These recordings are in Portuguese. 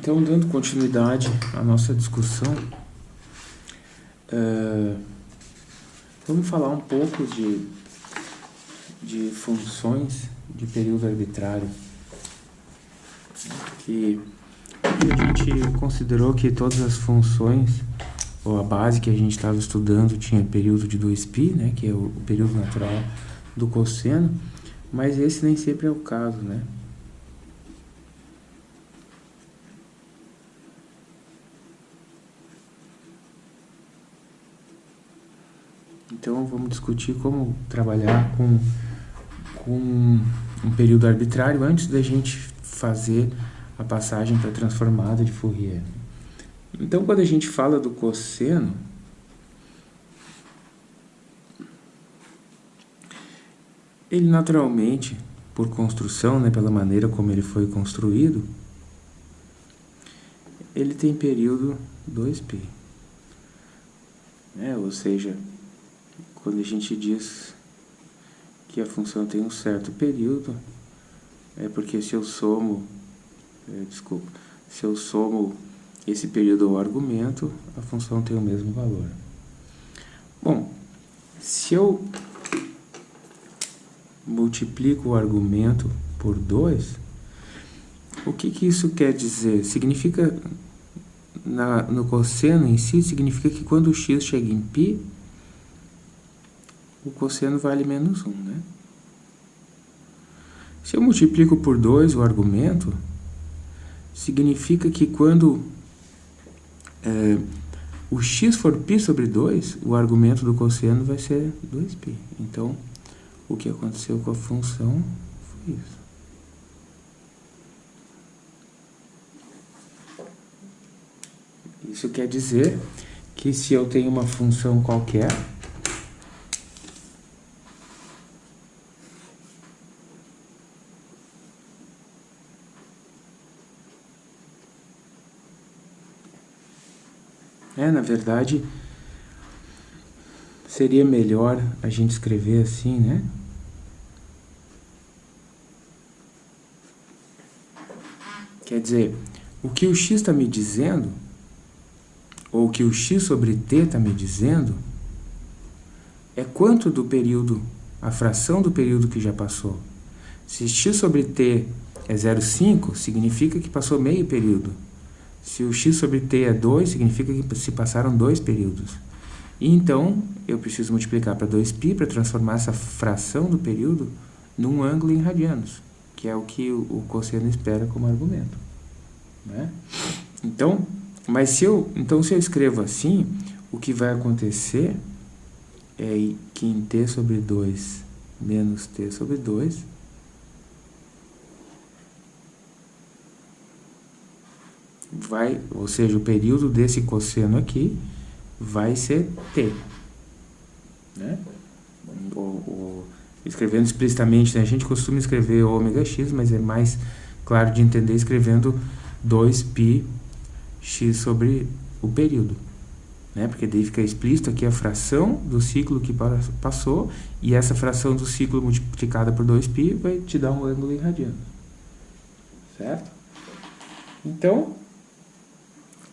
Então, dando continuidade à nossa discussão, uh, vamos falar um pouco de, de funções de período arbitrário. Que a gente considerou que todas as funções, ou a base que a gente estava estudando, tinha período de 2π, né, que é o, o período natural do cosseno, mas esse nem sempre é o caso, né? Então vamos discutir como trabalhar com, com um período arbitrário antes da gente fazer a passagem para a transformada de Fourier. Então quando a gente fala do cosseno, ele naturalmente, por construção, né, pela maneira como ele foi construído, ele tem período 2π. É, ou seja, quando a gente diz que a função tem um certo período, é porque se eu somo, é, desculpa, se eu somo esse período ao argumento, a função tem o mesmo valor. Bom, se eu multiplico o argumento por 2, o que, que isso quer dizer? Significa, na, no cosseno em si, significa que quando o x chega em π, o cosseno vale menos 1, né? Se eu multiplico por 2 o argumento, significa que quando é, o x for π sobre 2, o argumento do cosseno vai ser 2π. Então, o que aconteceu com a função foi isso. Isso quer dizer que se eu tenho uma função qualquer, É, na verdade, seria melhor a gente escrever assim, né? Quer dizer, o que o x está me dizendo, ou o que o x sobre t está me dizendo, é quanto do período, a fração do período que já passou. Se x sobre t é 0,5, significa que passou meio período. Se o x sobre t é 2, significa que se passaram dois períodos. E então, eu preciso multiplicar para 2π para transformar essa fração do período num ângulo em radianos, que é o que o, cosseno espera como argumento. Né? Então, mas se eu, então, se eu escrevo assim, o que vai acontecer é que em t sobre 2 menos t sobre 2, vai, ou seja, o período desse cosseno aqui vai ser t. Né? O, o, escrevendo explicitamente, né? a gente costuma escrever ômega x, mas é mais claro de entender escrevendo 2π x sobre o período. Né? Porque daí fica explícito aqui a fração do ciclo que passou, e essa fração do ciclo multiplicada por 2π vai te dar um ângulo em radianos. Certo? Então,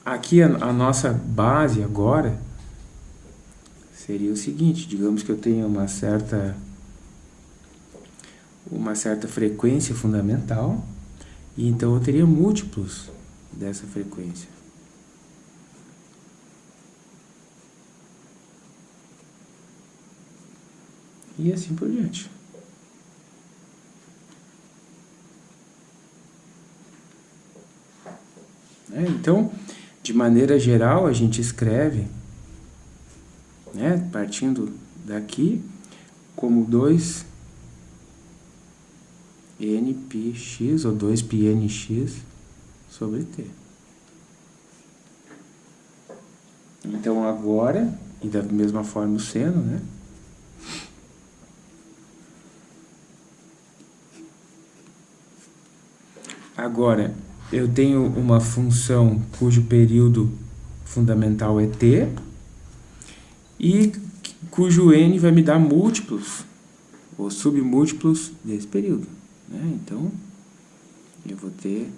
Aqui a, a nossa base agora seria o seguinte, digamos que eu tenho uma certa uma certa frequência fundamental e então eu teria múltiplos dessa frequência. E assim por diante. É, então, de maneira geral, a gente escreve, né, partindo daqui, como 2 npx ou 2πnx sobre t. Então agora, e da mesma forma o seno, né? Agora, eu tenho uma função cujo período fundamental é t e cujo n vai me dar múltiplos ou submúltiplos desse período. Né? Então, eu vou ter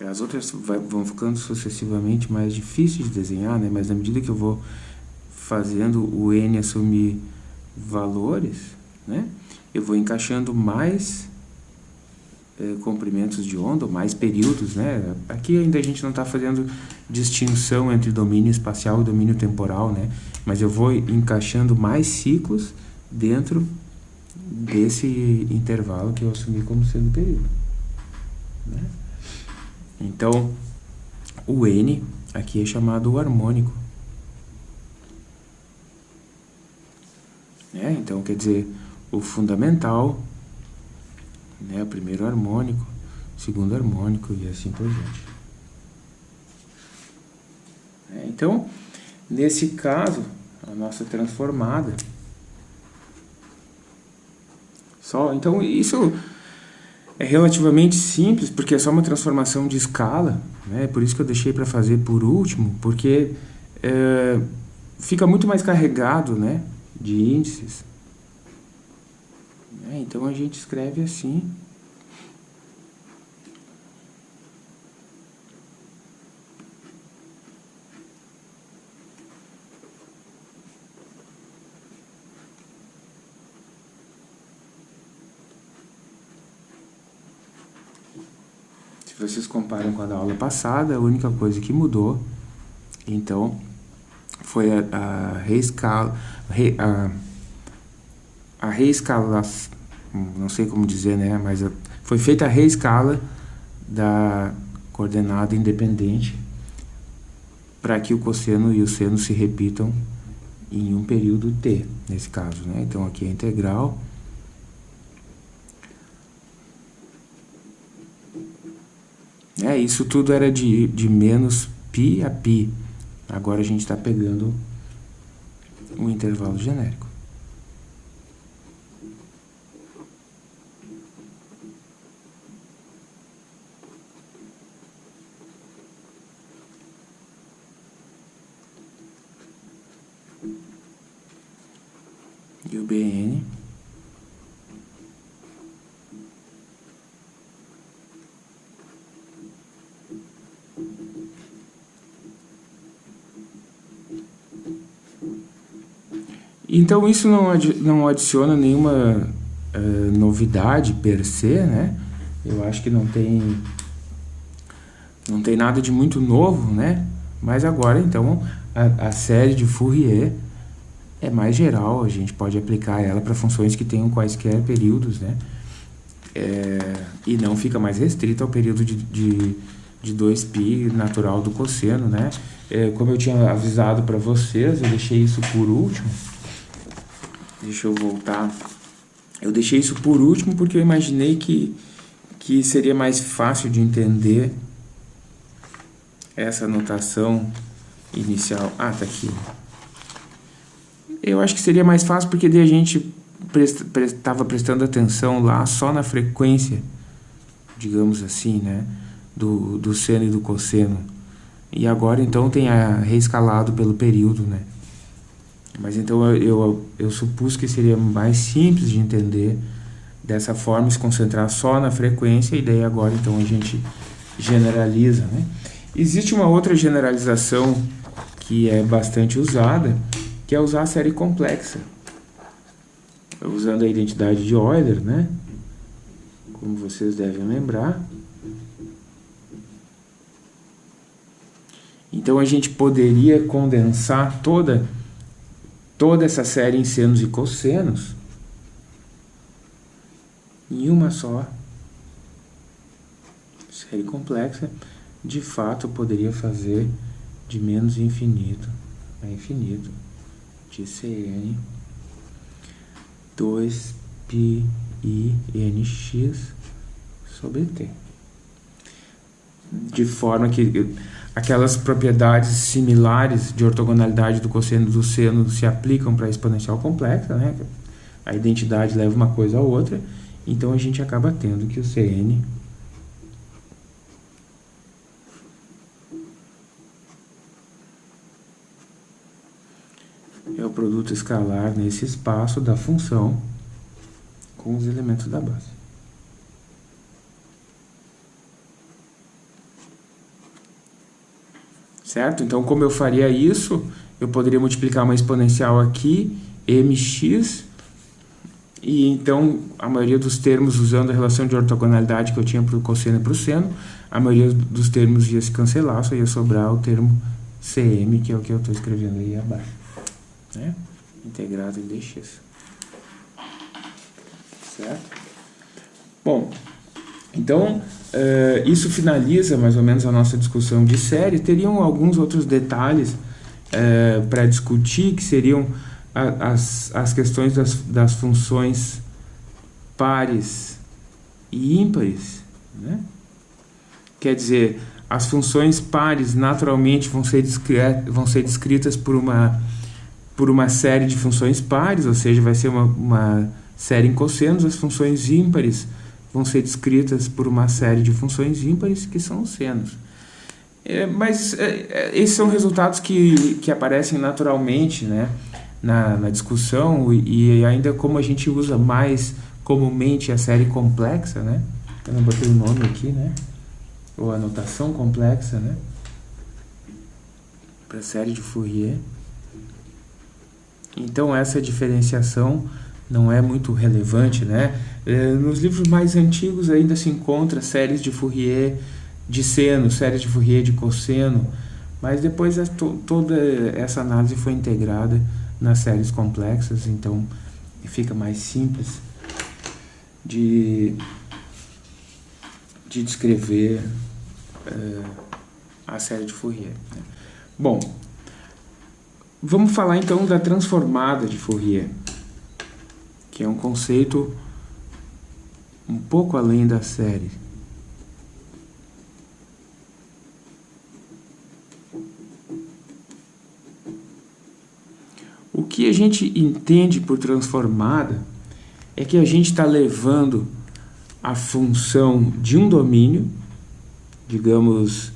As outras vão ficando sucessivamente mais difíceis de desenhar, né? mas na medida que eu vou fazendo o n assumir valores, né? eu vou encaixando mais comprimentos de onda, mais períodos. Né? Aqui ainda a gente não está fazendo distinção entre domínio espacial e domínio temporal, né? mas eu vou encaixando mais ciclos dentro desse intervalo que eu assumi como sendo período. Né? Então, o N aqui é chamado harmônico. É, então, quer dizer, o fundamental, né, o primeiro harmônico, segundo harmônico e assim por diante. É, então, nesse caso, a nossa transformada. Só, então, isso é relativamente simples, porque é só uma transformação de escala, né? por isso que eu deixei para fazer por último, porque é, fica muito mais carregado né? de índices. É, então a gente escreve assim. vocês comparam com a da aula passada, a única coisa que mudou, então, foi a, a reescala, re, a, a reescala, não sei como dizer, né, mas a, foi feita a reescala da coordenada independente para que o cosseno e o seno se repitam em um período t, nesse caso, né? Então aqui é integral É, isso tudo era de, de menos π a π. Agora a gente está pegando um intervalo genérico. O BN Então isso não, não adiciona nenhuma uh, novidade per se, né? Eu acho que não tem, não tem nada de muito novo, né? Mas agora, então, a, a série de Fourier é mais geral, a gente pode aplicar ela para funções que tenham quaisquer períodos, né? É, e não fica mais restrito ao período de, de, de 2π natural do cosseno, né? É, como eu tinha avisado para vocês, eu deixei isso por último, Deixa eu voltar. Eu deixei isso por último porque eu imaginei que, que seria mais fácil de entender essa notação inicial. Ah, tá aqui. Eu acho que seria mais fácil porque daí a gente estava prestando atenção lá só na frequência, digamos assim, né? Do, do seno e do cosseno. E agora então tem a reescalado pelo período, né? Mas então eu, eu, eu supus que seria mais simples de entender dessa forma, se concentrar só na frequência, e daí agora então a gente generaliza. Né? Existe uma outra generalização que é bastante usada, que é usar a série complexa. Usando a identidade de Euler, né? como vocês devem lembrar. Então a gente poderia condensar toda toda essa série em senos e cossenos em uma só série complexa, de fato poderia fazer de menos infinito a infinito de Cn 2 π i nx sobre t. De forma que aquelas propriedades similares de ortogonalidade do cosseno do seno se aplicam para a exponencial complexa, né? A identidade leva uma coisa a outra, então a gente acaba tendo que o Cn escalar nesse espaço da função com os elementos da base. certo? Então, como eu faria isso, eu poderia multiplicar uma exponencial aqui, mx, e então a maioria dos termos, usando a relação de ortogonalidade que eu tinha para o cosseno e para o seno, a maioria dos termos ia se cancelar, só ia sobrar o termo cm, que é o que eu estou escrevendo aí abaixo. Né? Integrado em dx. Certo? Bom, então, uh, isso finaliza mais ou menos a nossa discussão de série. Teriam alguns outros detalhes uh, para discutir, que seriam a, as, as questões das, das funções pares e ímpares. Né? Quer dizer, as funções pares naturalmente vão ser, vão ser descritas por uma, por uma série de funções pares, ou seja, vai ser uma, uma série em cossenos. As funções ímpares vão ser descritas por uma série de funções ímpares, que são os senos. É, mas é, é, esses são resultados que, que aparecem naturalmente né, na, na discussão e, e, ainda como a gente usa mais comumente a série complexa, né? Eu não botei o nome aqui, né? Ou a notação complexa, né? Para a série de Fourier. Então essa diferenciação não é muito relevante, né? É, nos livros mais antigos ainda se encontra séries de Fourier de seno, séries de Fourier de cosseno, mas depois é to toda essa análise foi integrada nas séries complexas, então fica mais simples de, de descrever uh, a série de Fourier. Né? Bom, vamos falar então da transformada de Fourier, que é um conceito um pouco além da série. O que a gente entende por transformada é que a gente está levando a função de um domínio, digamos,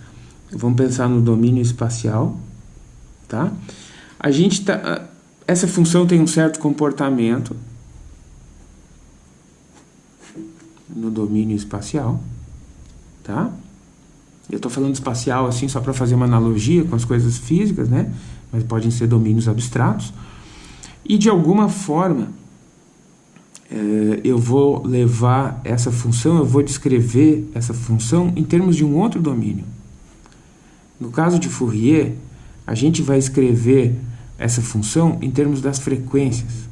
vamos pensar no domínio espacial, tá? A gente tá, essa função tem um certo comportamento, no domínio espacial, tá? Eu estou falando espacial assim só para fazer uma analogia com as coisas físicas, né? Mas podem ser domínios abstratos. E de alguma forma é, eu vou levar essa função, eu vou descrever essa função em termos de um outro domínio. No caso de Fourier, a gente vai escrever essa função em termos das frequências.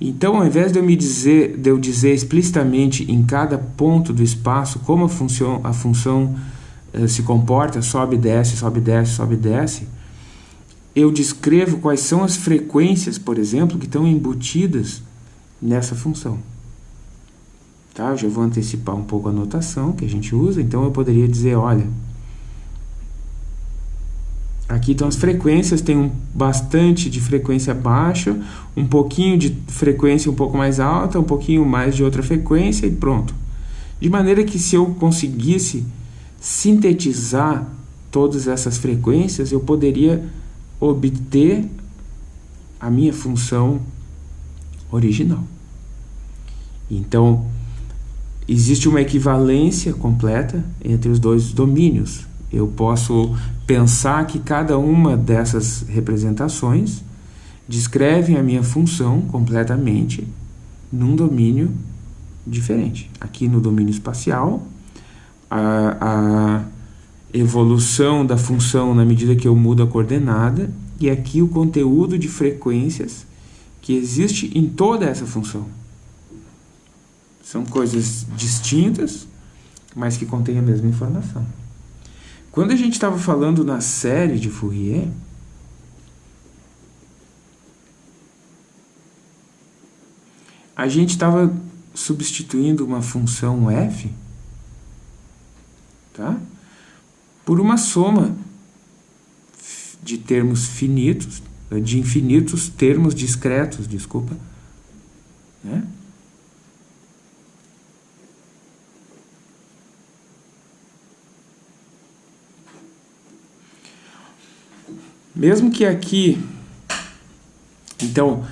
Então, ao invés de eu, me dizer, de eu dizer explicitamente em cada ponto do espaço como a função, a função eh, se comporta, sobe, desce, sobe, desce, sobe, desce, eu descrevo quais são as frequências, por exemplo, que estão embutidas nessa função. Tá? Eu já vou antecipar um pouco a notação que a gente usa, então eu poderia dizer, olha, Aqui estão as frequências, tem um bastante de frequência baixa, um pouquinho de frequência um pouco mais alta, um pouquinho mais de outra frequência e pronto. De maneira que se eu conseguisse sintetizar todas essas frequências, eu poderia obter a minha função original. Então, existe uma equivalência completa entre os dois domínios. Eu posso pensar que cada uma dessas representações descrevem a minha função completamente num domínio diferente. Aqui no domínio espacial, a, a evolução da função na medida que eu mudo a coordenada, e aqui o conteúdo de frequências que existe em toda essa função. São coisas distintas, mas que contêm a mesma informação. Quando a gente estava falando na série de Fourier, a gente estava substituindo uma função f tá? por uma soma de termos finitos, de infinitos termos discretos, desculpa, né? Mesmo que aqui, então,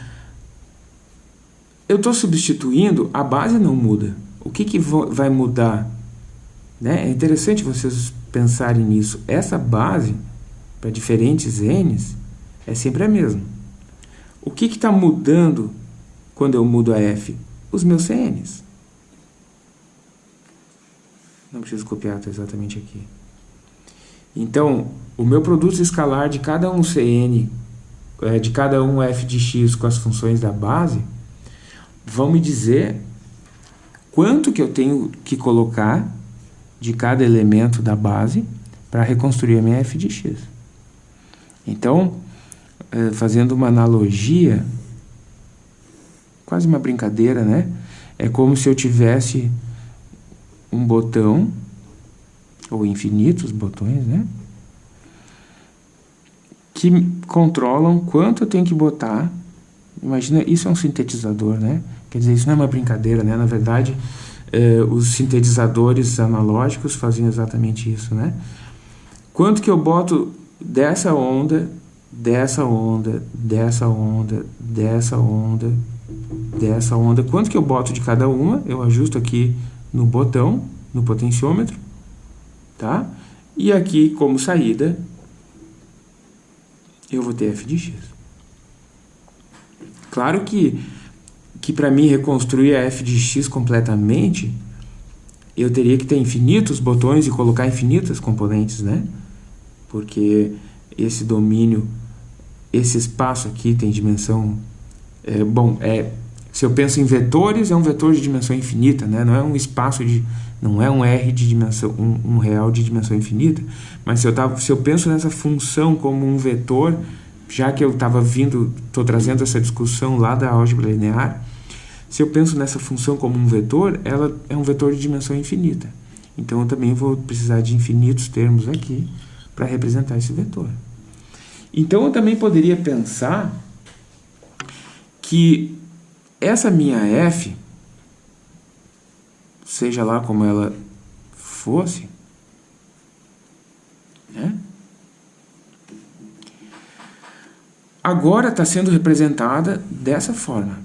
eu estou substituindo, a base não muda. O que, que vai mudar? Né? É interessante vocês pensarem nisso. Essa base para diferentes n's, é sempre a mesma. O que está mudando quando eu mudo a f? Os meus cn's. Não preciso copiar, está exatamente aqui. Então, o meu produto escalar de cada um cn, é, de cada um f de x com as funções da base, vão me dizer quanto que eu tenho que colocar de cada elemento da base para reconstruir a minha f de x. Então, é, fazendo uma analogia, quase uma brincadeira, né? É como se eu tivesse um botão, ou infinitos botões, né? Que controlam quanto eu tenho que botar. Imagina, isso é um sintetizador, né? Quer dizer, isso não é uma brincadeira, né? Na verdade, eh, os sintetizadores analógicos fazem exatamente isso, né? Quanto que eu boto dessa onda, dessa onda, dessa onda, dessa onda, dessa onda. Quanto que eu boto de cada uma, eu ajusto aqui no botão, no potenciômetro, tá? E aqui, como saída, eu vou ter f de x. Claro que, que para mim reconstruir a f de x completamente, eu teria que ter infinitos botões e colocar infinitas componentes, né? Porque esse domínio, esse espaço aqui tem dimensão... É, bom, é se eu penso em vetores, é um vetor de dimensão infinita, né? não é um espaço de. não é um R de dimensão, um, um real de dimensão infinita. Mas se eu, tava, se eu penso nessa função como um vetor, já que eu estava vindo, estou trazendo essa discussão lá da álgebra linear, se eu penso nessa função como um vetor, ela é um vetor de dimensão infinita. Então eu também vou precisar de infinitos termos aqui para representar esse vetor. Então eu também poderia pensar que essa minha f, seja lá como ela fosse, né? agora está sendo representada dessa forma.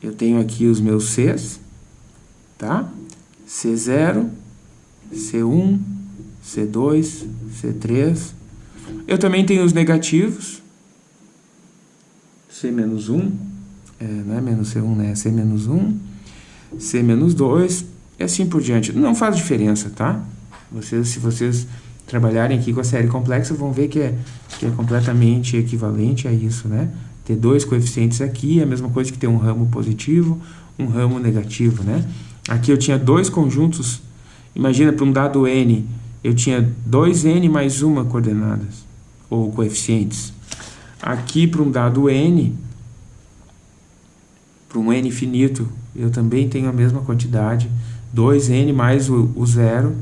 Eu tenho aqui os meus Cs, tá? C0, C1, C2, C3. Eu também tenho os negativos, C menos 1, é, não é menos C1, né? É C menos 1, C menos 2 e assim por diante. Não faz diferença, tá? Vocês, se vocês trabalharem aqui com a série complexa, vão ver que é, que é completamente equivalente a isso, né? Ter dois coeficientes aqui é a mesma coisa que ter um ramo positivo, um ramo negativo, né? Aqui eu tinha dois conjuntos, imagina para um dado n, eu tinha 2n mais uma coordenadas, ou coeficientes. Aqui para um dado n, para um n finito, eu também tenho a mesma quantidade, 2n mais o, o zero.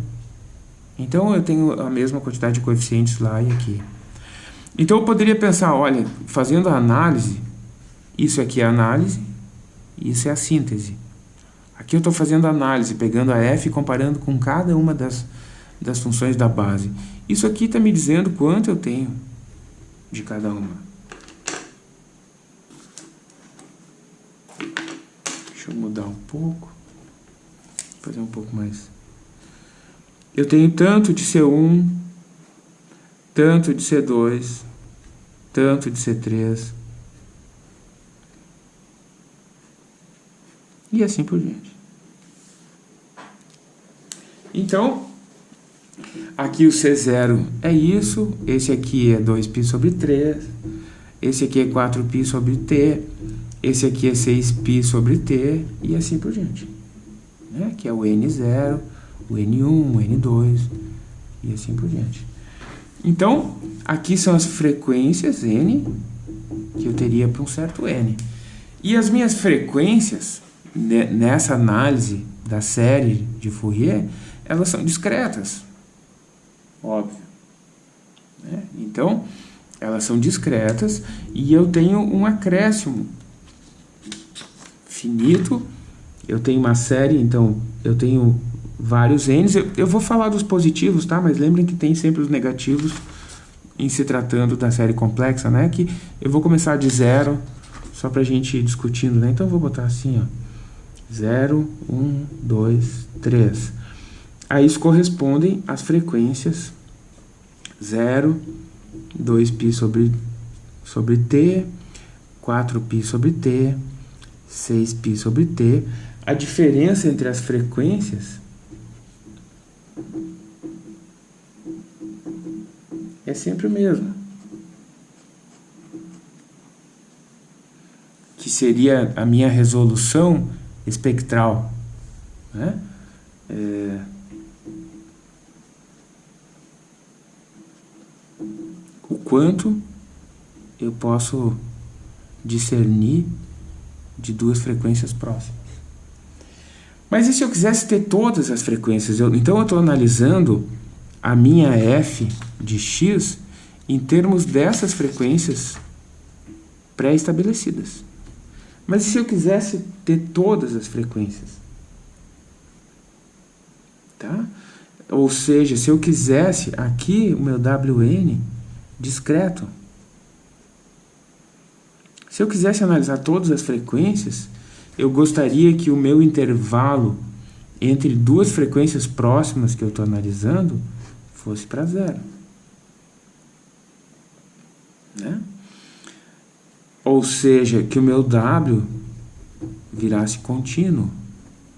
Então, eu tenho a mesma quantidade de coeficientes lá e aqui. Então, eu poderia pensar, olha, fazendo a análise, isso aqui é a análise, isso é a síntese. Aqui eu estou fazendo a análise, pegando a f e comparando com cada uma das, das funções da base. Isso aqui está me dizendo quanto eu tenho de cada uma. Deixa eu mudar um pouco. Fazer um pouco mais. Eu tenho tanto de C1, tanto de C2, tanto de C3. E assim por diante. Então, aqui o C0 é isso, esse aqui é 2π sobre 3, esse aqui é 4π sobre t, esse aqui é 6π sobre t e assim por diante. Né? Que é o N0, o N1, o N2 e assim por diante. Então, aqui são as frequências N que eu teria para um certo N. E as minhas frequências, nessa análise da série de Fourier, elas são discretas. Óbvio. Né? Então, elas são discretas e eu tenho um acréscimo finito. Eu tenho uma série, então eu tenho vários n's. Eu, eu vou falar dos positivos, tá? Mas lembrem que tem sempre os negativos em se tratando da série complexa, né? Que eu vou começar de zero, só pra gente ir discutindo, né? Então eu vou botar assim, ó. 0, 1, 2, 3. A isso correspondem as frequências 0, 2π sobre, sobre t, 4π sobre t, 6π sobre t. A diferença entre as frequências é sempre o mesmo. Que seria a minha resolução espectral. Né? É... O quanto eu posso discernir de duas frequências próximas. Mas e se eu quisesse ter todas as frequências? Eu, então eu estou analisando a minha f de x em termos dessas frequências pré-estabelecidas. Mas e se eu quisesse ter todas as frequências? Tá? Ou seja, se eu quisesse aqui o meu WN discreto. Se eu quisesse analisar todas as frequências, eu gostaria que o meu intervalo entre duas frequências próximas que eu estou analisando fosse para zero. Né? Ou seja, que o meu W virasse contínuo,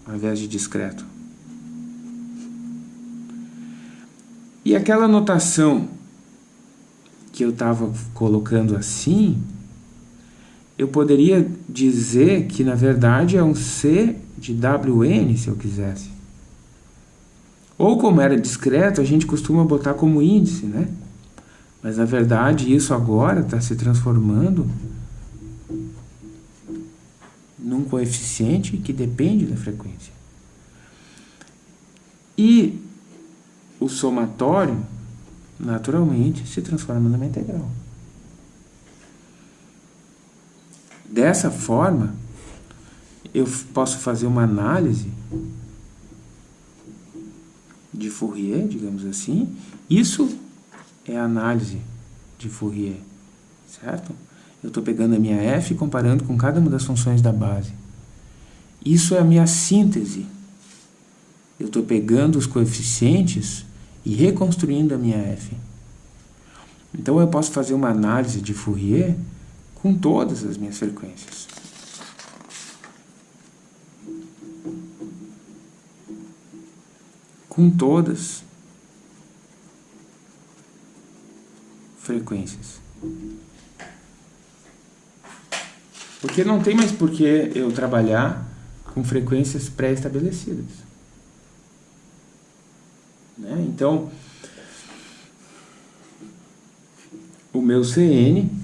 ao invés de discreto. E aquela notação que eu estava colocando assim, eu poderia dizer que, na verdade, é um C de WN, se eu quisesse. Ou, como era discreto, a gente costuma botar como índice, né? Mas, na verdade, isso agora está se transformando num coeficiente que depende da frequência. E o somatório, naturalmente, se transforma numa integral. Dessa forma, eu posso fazer uma análise de Fourier, digamos assim. Isso é análise de Fourier, certo? Eu estou pegando a minha f e comparando com cada uma das funções da base. Isso é a minha síntese. Eu estou pegando os coeficientes e reconstruindo a minha f. Então eu posso fazer uma análise de Fourier com todas as minhas frequências. Com todas frequências. Porque não tem mais por que eu trabalhar com frequências pré-estabelecidas. Né? Então, o meu CN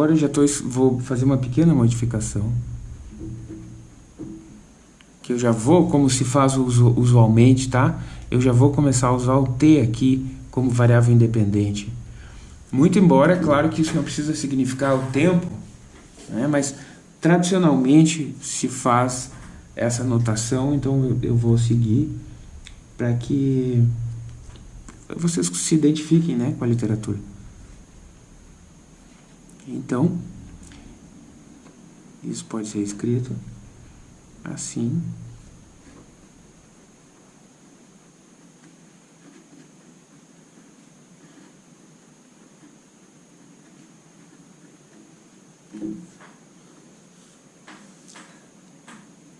Agora eu já tô, vou fazer uma pequena modificação. Que eu já vou, como se faz usualmente, tá? Eu já vou começar a usar o t aqui como variável independente. Muito embora, é claro que isso não precisa significar o tempo, né? mas tradicionalmente se faz essa notação, então eu, vou seguir para que vocês se identifiquem né, com a literatura. Então, isso pode ser escrito assim.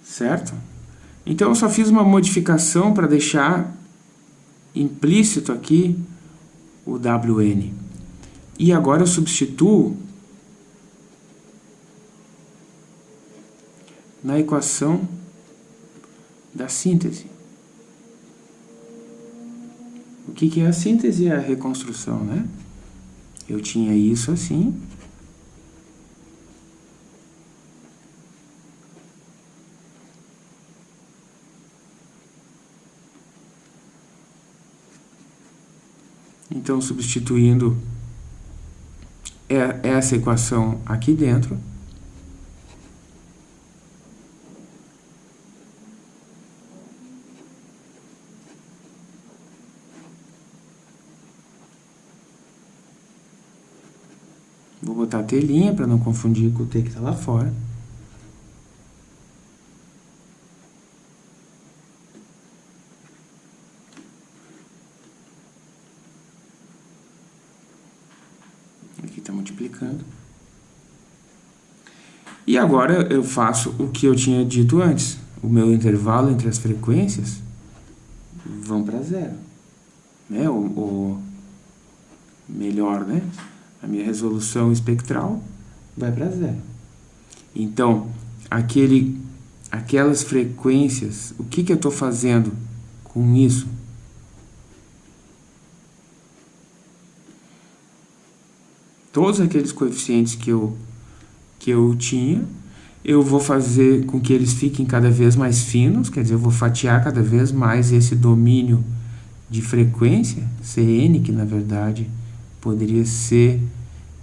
Certo? Então, eu só fiz uma modificação para deixar implícito aqui o WN. E agora eu substituo na equação da síntese. O que, é a síntese? É a reconstrução, né? Eu tinha isso assim. Então, substituindo essa equação aqui dentro, Vou botar a telinha para não confundir com o T que está lá fora. Aqui está multiplicando. E agora eu faço o que eu tinha dito antes. O meu intervalo entre as frequências vão para zero. Né? O, o, melhor, né? A minha resolução espectral vai para zero. Então, aquele, aquelas frequências, o que, que eu estou fazendo com isso? Todos aqueles coeficientes que eu, que eu tinha, eu vou fazer com que eles fiquem cada vez mais finos, quer dizer, eu vou fatiar cada vez mais esse domínio de frequência, Cn, que na verdade poderia ser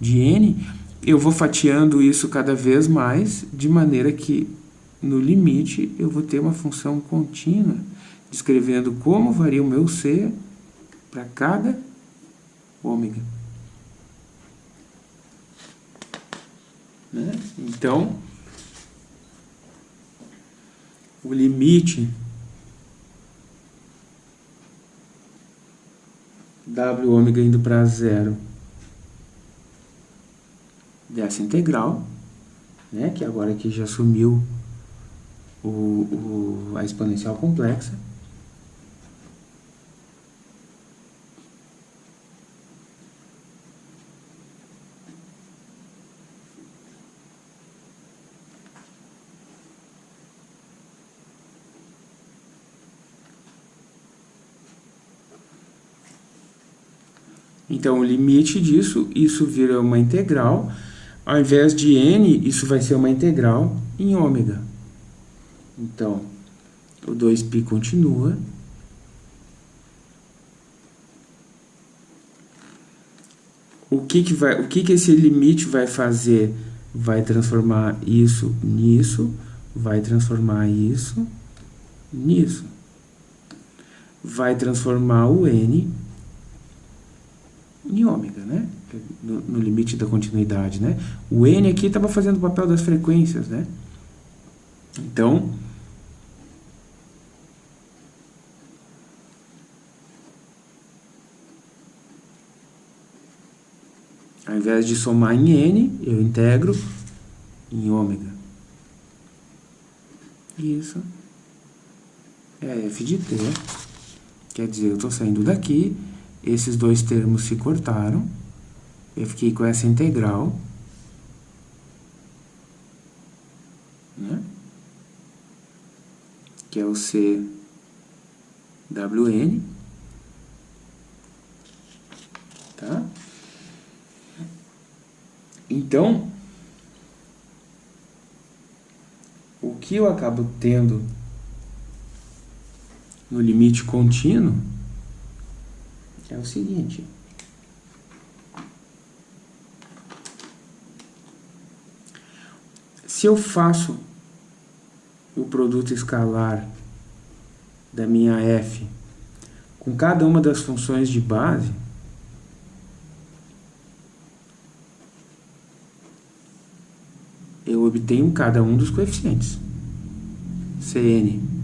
de n, eu vou fatiando isso cada vez mais, de maneira que, no limite, eu vou ter uma função contínua, descrevendo como varia o meu C para cada ômega. Né? Então, o limite W ômega indo para zero. Dessa integral, né, que agora aqui já sumiu o, o, a exponencial complexa, Então, o limite disso, isso vira uma integral. Ao invés de n, isso vai ser uma integral em ômega. Então, o 2π continua. O que, que, vai, o que, que esse limite vai fazer? Vai transformar isso nisso, vai transformar isso nisso. Vai transformar o n em ômega, né? No, no, limite da continuidade, né? O n aqui estava fazendo o papel das frequências, né? Então, ao invés de somar em n, eu integro em ômega. Isso é f de t. Quer dizer, eu estou saindo daqui esses dois termos se cortaram, eu fiquei com essa integral, né? que é o CWN, tá? Então, o que eu acabo tendo no limite contínuo é o seguinte. Se eu faço o produto escalar da minha f com cada uma das funções de base, eu obtenho cada um dos coeficientes. Cn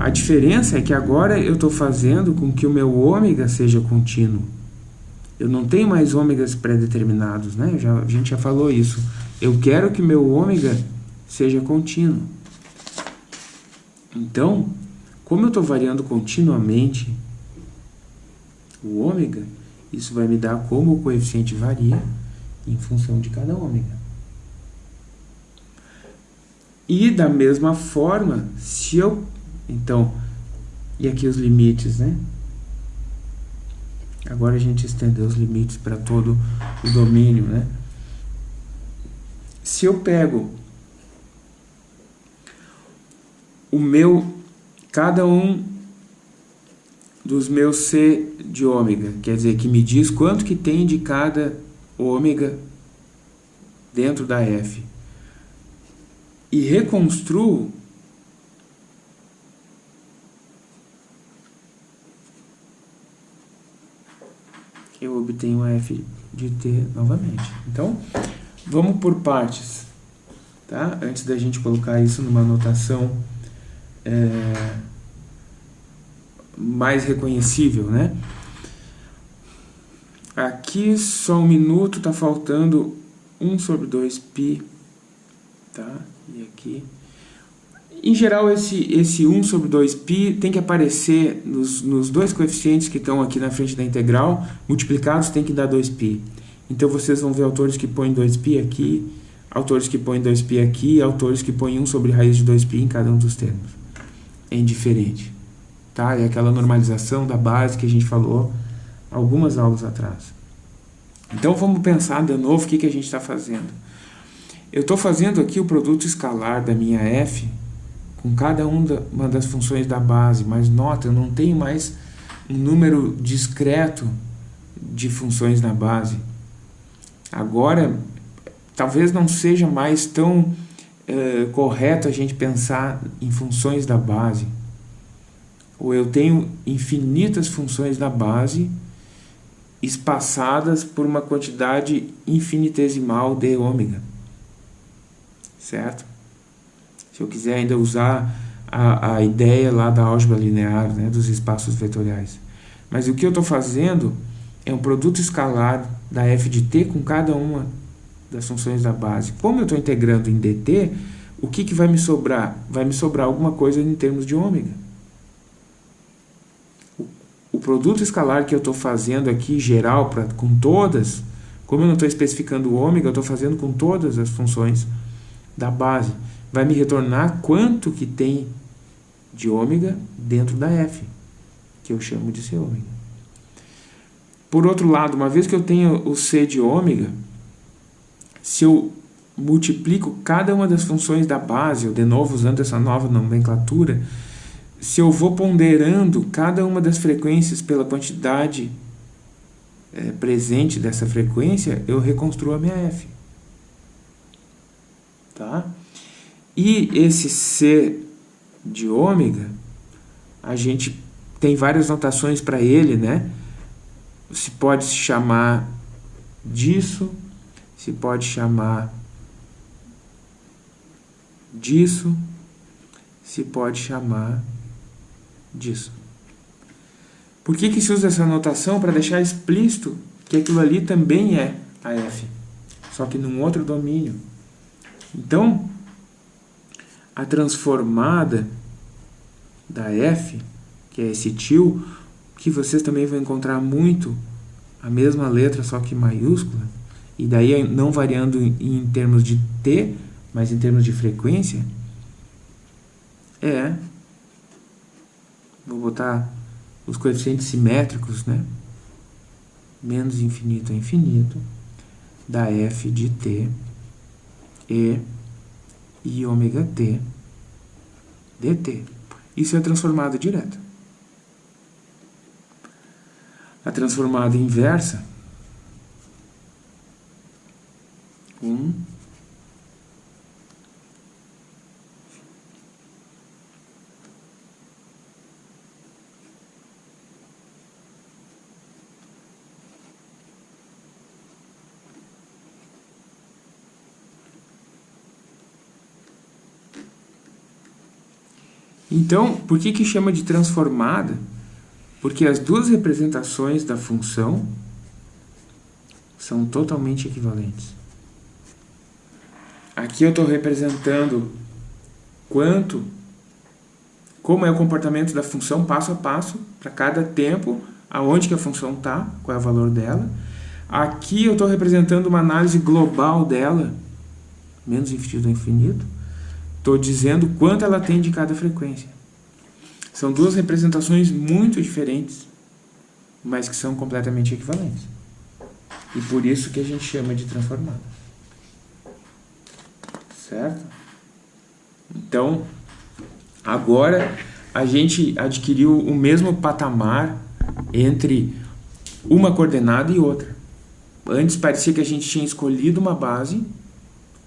a diferença é que agora eu estou fazendo com que o meu ômega seja contínuo. Eu não tenho mais ômegas pré-determinados, né? Já, a gente já falou isso. Eu quero que meu ômega seja contínuo. Então, como eu estou variando continuamente o ômega, isso vai me dar como o coeficiente varia em função de cada ômega. E da mesma forma, se eu então, e aqui os limites, né? Agora a gente estendeu os limites para todo o domínio, né? Se eu pego o meu, cada um dos meus C de ômega, quer dizer, que me diz quanto que tem de cada ômega dentro da F, e reconstruo eu obtenho f de t novamente. Então, vamos por partes, tá? Antes da gente colocar isso numa notação é, mais reconhecível, né? Aqui só um minuto, está faltando 1 sobre 2π, tá? E aqui... Em geral, esse, esse 1 sobre 2π tem que aparecer nos, nos dois coeficientes que estão aqui na frente da integral, multiplicados tem que dar 2π. Então, vocês vão ver autores que põem 2π aqui, autores que põem 2π aqui, e autores que põem 1 sobre raiz de 2π em cada um dos termos. É indiferente. Tá? É aquela normalização da base que a gente falou algumas aulas atrás. Então, vamos pensar de novo o que, que a gente está fazendo. Eu estou fazendo aqui o produto escalar da minha f com cada uma das funções da base, mas nota, eu não tenho mais um número discreto de funções na base. Agora, talvez não seja mais tão é, correto a gente pensar em funções da base. Ou eu tenho infinitas funções da base espaçadas por uma quantidade infinitesimal de ômega. Certo? Se eu quiser ainda usar a, a ideia lá da álgebra linear, né, dos espaços vetoriais. Mas o que eu estou fazendo é um produto escalar da f de t com cada uma das funções da base. Como eu estou integrando em dt, o que, que vai me sobrar? Vai me sobrar alguma coisa em termos de ômega. O, produto escalar que eu estou fazendo aqui, geral, pra, com todas, como eu não estou especificando o ômega, eu estou fazendo com todas as funções da base vai me retornar quanto que tem de ômega dentro da f, que eu chamo de c ômega. Por outro lado, uma vez que eu tenho o c de ômega, se eu multiplico cada uma das funções da base, eu de novo usando essa nova nomenclatura, se eu vou ponderando cada uma das frequências pela quantidade é, presente dessa frequência, eu reconstruo a minha f. Tá? E esse C de ômega, a gente tem várias notações para ele, né? Se pode se chamar disso, se pode chamar disso, se pode chamar disso. Por que, que se usa essa notação? Para deixar explícito que aquilo ali também é a F, só que num outro domínio. Então, a transformada da F, que é esse tio, que vocês também vão encontrar muito a mesma letra, só que maiúscula, e daí não variando em termos de T, mas em termos de frequência, é, vou botar os coeficientes simétricos, né? menos infinito a infinito, da f de t e e ômega t dt. Isso é transformada direta. A transformada inversa, 1 Então, por que, que chama de transformada? Porque as duas representações da função são totalmente equivalentes. Aqui eu estou representando quanto, como é o comportamento da função passo a passo, para cada tempo, aonde que a função está, qual é o valor dela. Aqui eu estou representando uma análise global dela, menos infinito infinito, Estou dizendo quanto ela tem de cada frequência. São duas representações muito diferentes, mas que são completamente equivalentes. E por isso que a gente chama de transformada. Certo? Então, agora a gente adquiriu o mesmo patamar entre uma coordenada e outra. Antes parecia que a gente tinha escolhido uma base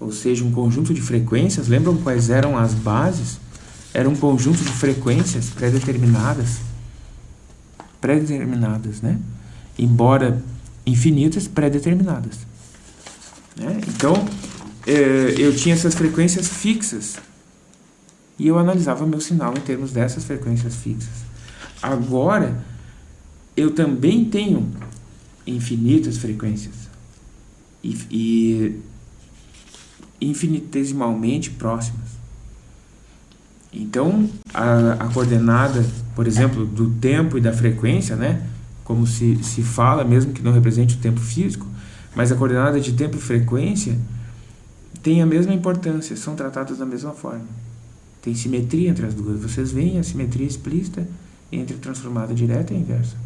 ou seja, um conjunto de frequências. Lembram quais eram as bases? Era um conjunto de frequências pré-determinadas. Pré-determinadas, né? Embora infinitas pré-determinadas. Né? Então, eh, eu tinha essas frequências fixas e eu analisava meu sinal em termos dessas frequências fixas. Agora, eu também tenho infinitas frequências e, e infinitesimalmente próximas. Então, a, a, coordenada, por exemplo, do tempo e da frequência, né, como se, se fala, mesmo que não represente o tempo físico, mas a coordenada de tempo e frequência tem a mesma importância, são tratadas da mesma forma. Tem simetria entre as duas. Vocês veem a simetria explícita entre transformada direta e inversa.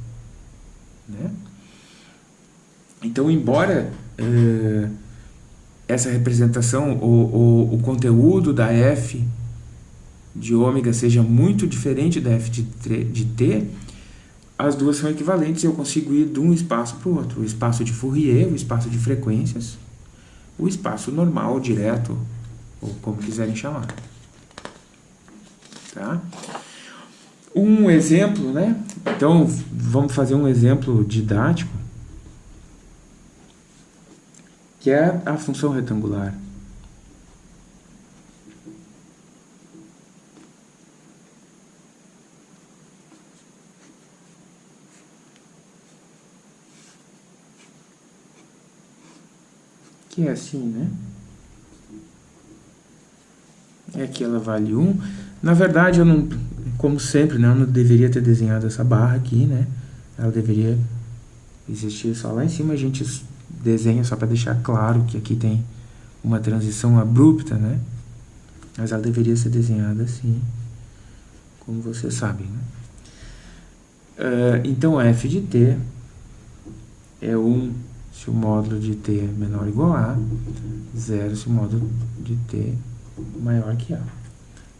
Né? Então, embora eh, essa representação, o, o, o conteúdo da f de ômega seja muito diferente da f de, de t, as duas são equivalentes e eu consigo ir de um espaço para o outro. O espaço de Fourier, o espaço de frequências, o espaço normal, direto, ou como quiserem chamar. Tá? Um exemplo, né? Então, vamos fazer um exemplo didático, que é a função retangular. que é assim, né? É que ela vale 1. Na verdade, eu não, como sempre, né, eu não deveria ter desenhado essa barra aqui, né? Ela deveria existir só lá em cima. A gente desenha só para deixar claro que aqui tem uma transição abrupta, né? Mas ela deveria ser desenhada assim, como vocês sabem, né? Uh, então, f de t é 1 se o módulo de t é menor ou igual a A, zero se o módulo de t maior que A.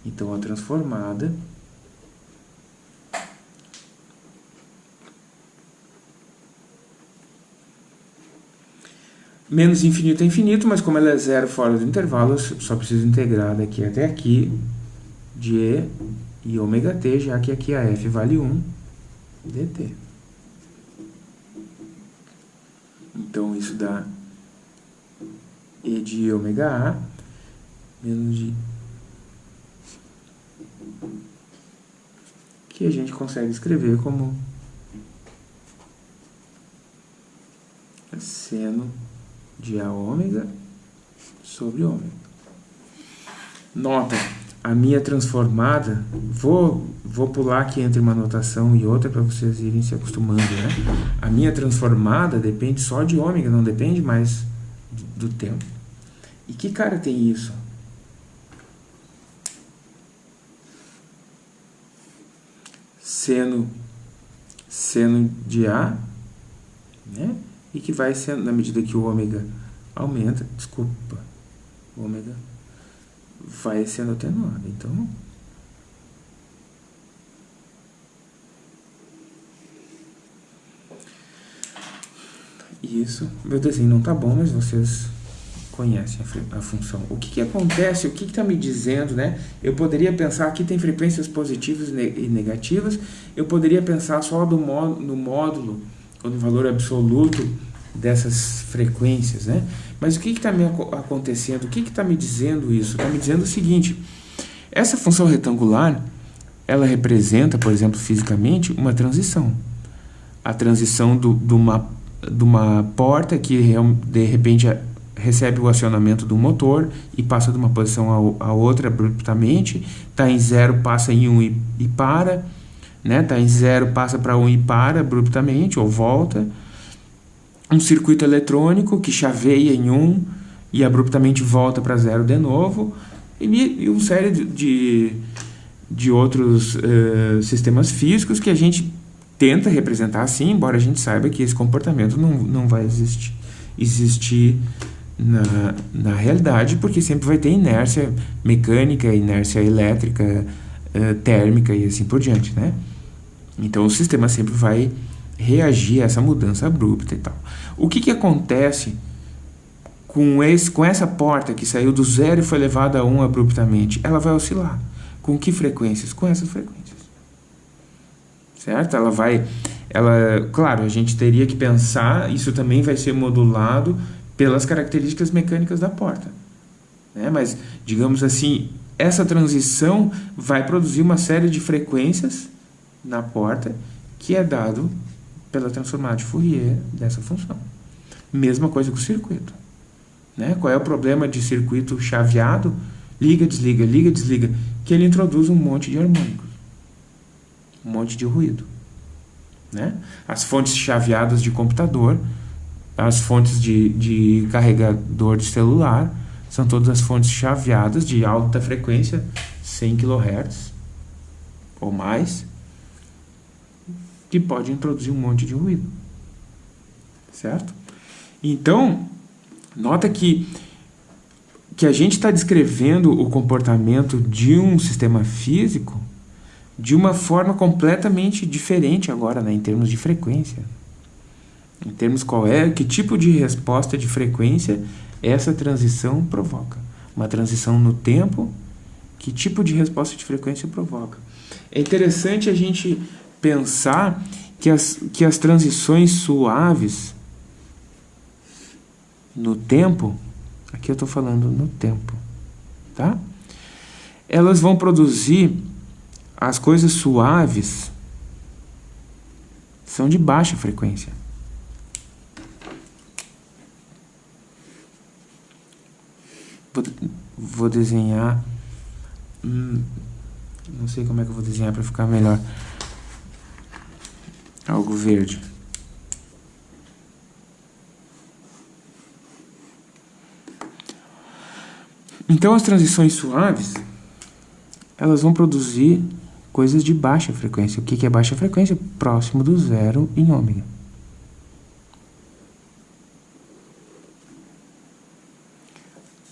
Então, a transformada menos infinito é infinito, mas como ela é zero fora do intervalo, eu só preciso integrar daqui até aqui de e e ômega t, já que aqui a f vale 1 dt. Então, isso dá E de ômega A menos de... Que a gente consegue escrever como seno de A ômega sobre ômega. Nota a minha transformada, vou, vou pular aqui entre uma notação e outra para vocês irem se acostumando, né? A minha transformada depende só de ômega, não depende mais do tempo. E que cara tem isso? Seno, seno de A, né? E que vai sendo, na medida que o ômega aumenta, desculpa, ômega vai sendo atenuada. Então, isso, meu desenho não tá bom, mas vocês conhecem a, a função. O que, que acontece, o que está me dizendo, né? Eu poderia pensar, aqui tem frequências positivas e negativas, eu poderia pensar só do módulo, no módulo, ou no valor absoluto dessas frequências, né? Mas o que está me acontecendo? O que está me dizendo isso? Está me dizendo o seguinte, essa função retangular, ela representa, por exemplo, fisicamente, uma transição. A transição do, de, uma, de uma porta que de repente recebe o acionamento do motor e passa de uma posição a, a outra abruptamente, está em zero, passa em 1 um e, e para, né? Está em zero, passa para 1 um e para abruptamente, ou volta, um circuito eletrônico que chaveia em 1 um e abruptamente volta para zero de novo, e, e uma série de, de, de outros uh, sistemas físicos que a gente tenta representar assim, embora a gente saiba que esse comportamento não, não vai existir, existir na, na realidade, porque sempre vai ter inércia mecânica, inércia elétrica, uh, térmica e assim por diante, né? Então o sistema sempre vai reagir a essa mudança abrupta e tal. O que, que acontece com, esse, com essa porta que saiu do zero e foi levada a 1 um abruptamente? Ela vai oscilar. Com que frequências? Com essas frequências. Certo? Ela vai, ela, claro, a gente teria que pensar, isso também vai ser modulado pelas características mecânicas da porta. Né? Mas, digamos assim, essa transição vai produzir uma série de frequências na porta que é dado pela transformada de Fourier dessa função. Mesma coisa com o circuito. Né? Qual é o problema de circuito chaveado? Liga, desliga, liga, desliga. Que ele introduz um monte de harmônicos. Um monte de ruído. Né? As fontes chaveadas de computador, as fontes de, de carregador de celular, são todas as fontes chaveadas de alta frequência, 100 kHz ou mais, que pode introduzir um monte de ruído. Certo? Então, nota que, que a gente está descrevendo o comportamento de um sistema físico de uma forma completamente diferente agora, né, em termos de frequência. Em termos qual é, que tipo de resposta de frequência essa transição provoca. Uma transição no tempo, que tipo de resposta de frequência provoca. É interessante a gente pensar que as, que as transições suaves no tempo, aqui eu estou falando no tempo, tá? Elas vão produzir as coisas suaves são de baixa frequência. Vou, desenhar. Hum, não sei como é que eu vou desenhar para ficar melhor. Algo verde. Então as transições suaves, elas vão produzir coisas de baixa frequência. O que é baixa frequência? Próximo do zero em ômega.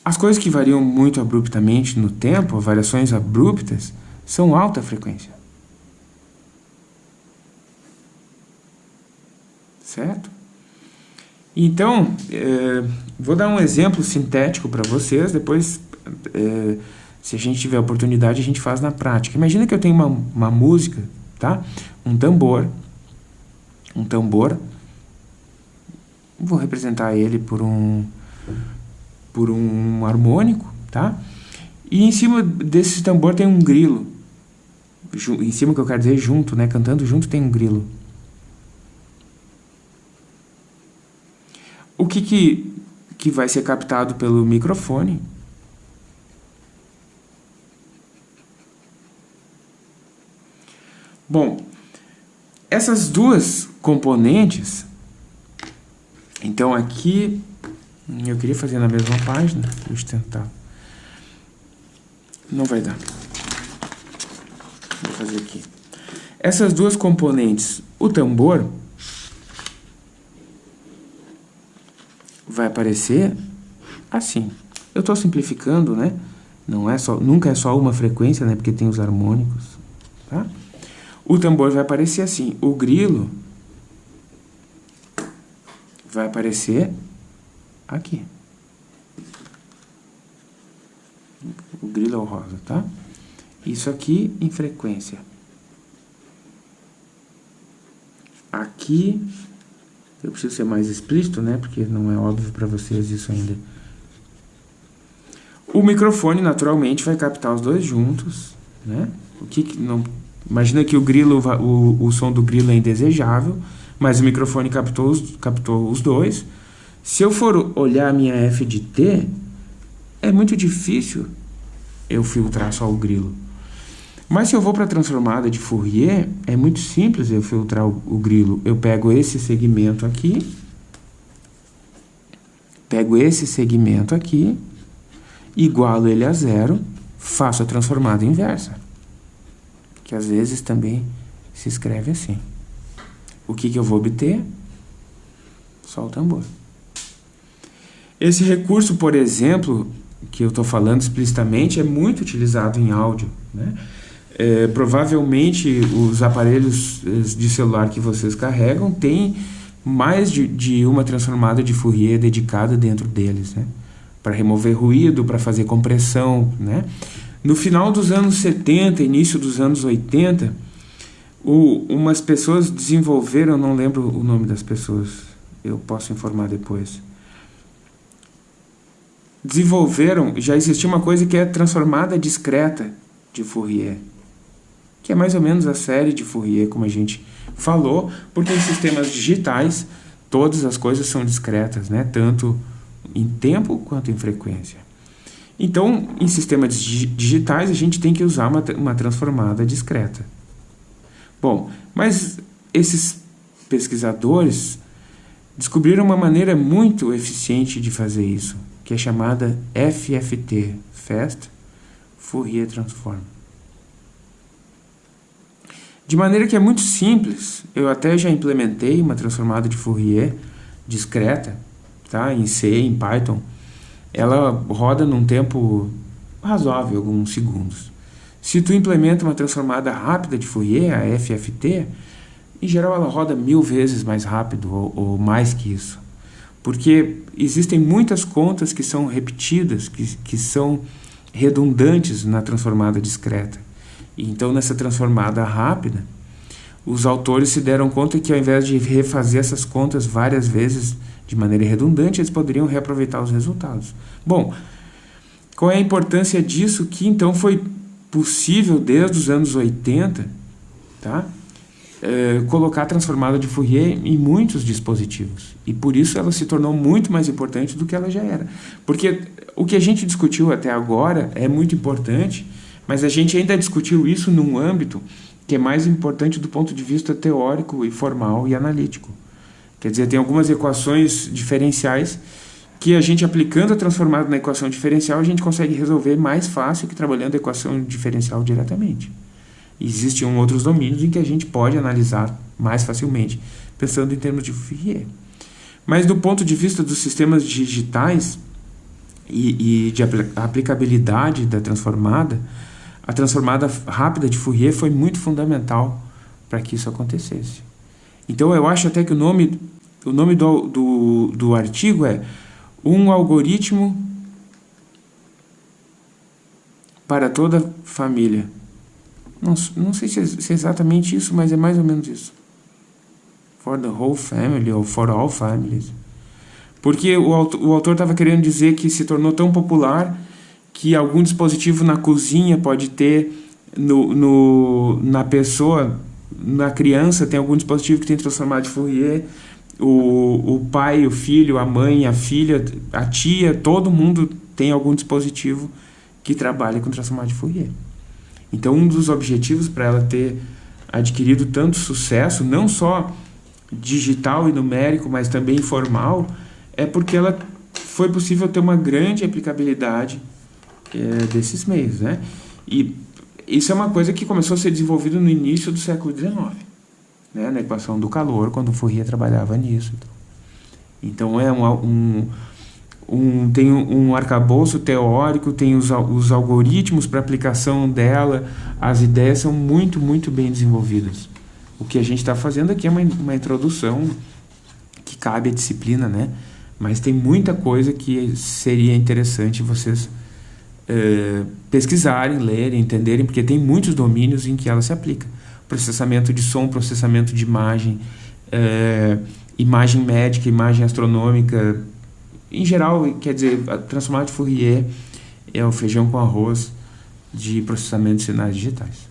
As coisas que variam muito abruptamente no tempo, variações abruptas, são alta frequência. Certo? Então, é, vou dar um exemplo sintético para vocês, depois é, se a gente tiver oportunidade, a gente faz na prática. Imagina que eu tenho uma, uma música, tá? Um tambor. Um tambor. Vou representar ele por um, por um harmônico, tá? E em cima desse tambor tem um grilo. Em cima que eu quero dizer junto, né? Cantando junto tem um grilo. O que que, que vai ser captado pelo microfone? Bom, essas duas componentes, então aqui, eu queria fazer na mesma página, eu tentar. Não vai dar. Vou fazer aqui. Essas duas componentes, o tambor vai aparecer assim. Eu estou simplificando, né? Não é só, nunca é só uma frequência, né? Porque tem os harmônicos, tá? O tambor vai aparecer assim. O grilo vai aparecer aqui. O grilo é rosa, tá? Isso aqui em frequência. Aqui, eu preciso ser mais explícito, né? Porque não é óbvio para vocês isso ainda. O microfone, naturalmente, vai captar os dois juntos, né? O que, que não Imagina que o grilo, o, o som do grilo é indesejável, mas o microfone captou captou os dois. Se eu for olhar a minha F de T, é muito difícil eu filtrar só o grilo. Mas se eu vou para a transformada de Fourier, é muito simples eu filtrar o, o grilo. Eu pego esse segmento aqui, pego esse segmento aqui, igualo ele a zero, faço a transformada inversa que às vezes também se escreve assim. O que, que eu vou obter? Só o tambor. Esse recurso, por exemplo, que eu estou falando explicitamente, é muito utilizado em áudio. Né? É, provavelmente os aparelhos eh, de celular que vocês carregam têm mais de, de uma transformada de Fourier dedicada dentro deles, né? para remover ruído, para fazer compressão. Né? No final dos anos 70, início dos anos 80, O, umas pessoas desenvolveram, não lembro o nome das pessoas, eu posso informar depois. Desenvolveram, já existia uma coisa que é transformada discreta de Fourier, que é mais ou menos a série de Fourier, como a gente falou, porque em sistemas digitais todas as coisas são discretas, né? tanto em tempo quanto em frequência. Então, em sistemas digitais, a gente tem que usar uma, uma transformada discreta. Bom, mas esses pesquisadores descobriram uma maneira muito eficiente de fazer isso, que é chamada FFT, Fast Fourier Transform. De maneira que é muito simples, eu até já implementei uma transformada de Fourier discreta, tá? em C, em Python. Ela roda num tempo razoável, alguns segundos. Se tu implementa uma transformada rápida de Fourier, a FFT, em geral ela roda mil vezes mais rápido ou, ou mais que isso. Porque existem muitas contas que são repetidas, que, que são redundantes na transformada discreta. Então, nessa transformada rápida, os autores se deram conta que ao invés de refazer essas contas várias vezes de maneira redundante, eles poderiam reaproveitar os resultados. Bom, qual é a importância disso? Que então foi possível desde os anos 80, tá? É, colocar a transformada de Fourier em muitos dispositivos. E por isso ela se tornou muito mais importante do que ela já era. Porque o que a gente discutiu até agora é muito importante, mas a gente ainda discutiu isso num âmbito que é mais importante do ponto de vista teórico e formal e analítico. Quer dizer, tem algumas equações diferenciais que a gente aplicando a transformada na equação diferencial, a gente consegue resolver mais fácil que trabalhando a equação diferencial diretamente. Existem outros domínios em que a gente pode analisar mais facilmente, pensando em termos de Fourier. Mas do ponto de vista dos sistemas digitais e, e de aplicabilidade da transformada, a transformada rápida de Fourier foi muito fundamental para que isso acontecesse. Então eu acho até que o nome, o nome do, do, do artigo é Um algoritmo para toda família. Não, não sei se é, se é exatamente isso, mas é mais ou menos isso. For the whole family ou for all families. Porque o, o autor estava querendo dizer que se tornou tão popular que algum dispositivo na cozinha pode ter no, no, na pessoa, na criança, tem algum dispositivo que tem transformado de Fourier, o, o pai, o filho, a mãe, a filha, a tia, todo mundo tem algum dispositivo que trabalha com transformado de Fourier. Então, um dos objetivos para ela ter adquirido tanto sucesso, não só digital e numérico, mas também formal, é porque ela foi possível ter uma grande aplicabilidade é, desses meios, né? E isso é uma coisa que começou a ser desenvolvida no início do século XIX, né? na equação do calor, quando Fourier trabalhava nisso. Então, é um, um, um, tem um arcabouço teórico, tem os, os algoritmos para aplicação dela, as ideias são muito, muito bem desenvolvidas. O que a gente está fazendo aqui é uma, uma introdução que cabe à disciplina, né? Mas tem muita coisa que seria interessante vocês eh, pesquisarem, lerem, entenderem, porque tem muitos domínios em que ela se aplica. Processamento de som, processamento de imagem, eh, imagem médica, imagem astronômica. Em geral, quer dizer, a transformada de Fourier é o feijão com arroz de processamento de sinais digitais.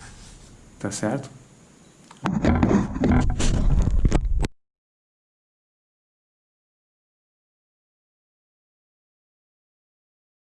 Tá certo?